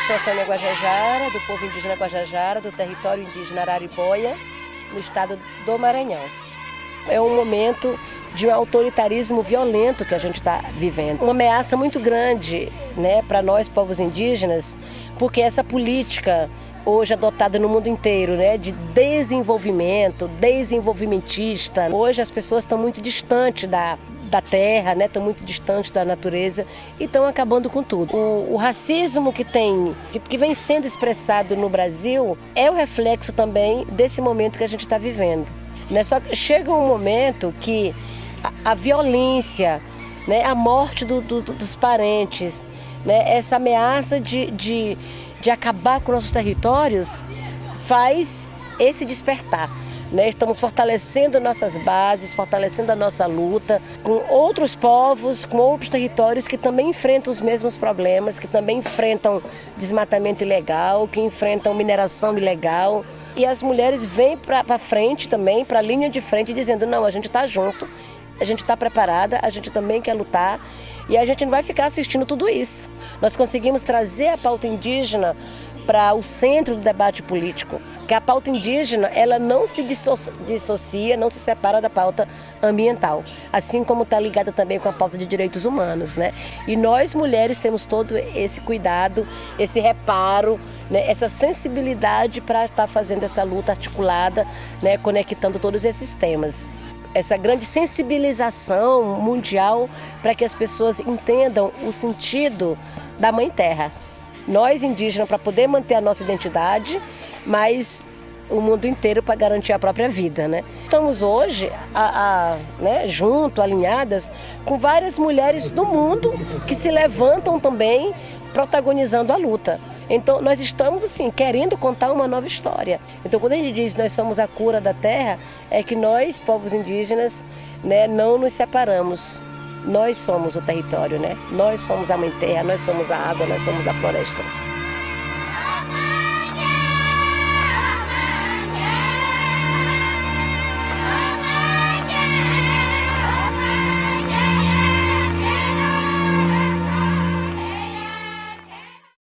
sou a Sônia Guajajara, do povo indígena Guajajara, do território indígena Araribóia, no estado do Maranhão. É um momento de um autoritarismo violento que a gente está vivendo. Uma ameaça muito grande né, para nós, povos indígenas, porque essa política hoje adotada no mundo inteiro, né, de desenvolvimento, desenvolvimentista. Hoje as pessoas estão muito distantes da, da terra, né, estão muito distantes da natureza e estão acabando com tudo. O, o racismo que tem, que, que, vem sendo expressado no Brasil, é o reflexo também desse momento que a gente está vivendo. Né? Só que chega um momento que a, a violência, né, a morte do, do, dos parentes, né, essa ameaça de, de de acabar com nossos territórios faz esse despertar. Né? Estamos fortalecendo nossas bases, fortalecendo a nossa luta com outros povos, com outros territórios que também enfrentam os mesmos problemas, que também enfrentam desmatamento ilegal, que enfrentam mineração ilegal. E as mulheres vêm para frente também, para a linha de frente, dizendo: não, a gente está junto, a gente está preparada, a gente também quer lutar e a gente não vai ficar assistindo tudo isso. Nós conseguimos trazer a pauta indígena para o centro do debate político, que a pauta indígena ela não se dissocia, não se separa da pauta ambiental, assim como está ligada também com a pauta de direitos humanos, né? E nós mulheres temos todo esse cuidado, esse reparo, né? essa sensibilidade para estar tá fazendo essa luta articulada, né? Conectando todos esses temas essa grande sensibilização mundial para que as pessoas entendam o sentido da Mãe Terra. Nós indígenas para poder manter a nossa identidade, mas o mundo inteiro para garantir a própria vida, né? Estamos hoje a, a, né, junto, alinhadas com várias mulheres do mundo que se levantam também protagonizando a luta. Então, nós estamos, assim, querendo contar uma nova história. Então, quando a gente diz nós somos a cura da terra, é que nós, povos indígenas, né, não nos separamos. Nós somos o território, né? Nós somos a mãe terra, nós somos a água, nós somos a floresta.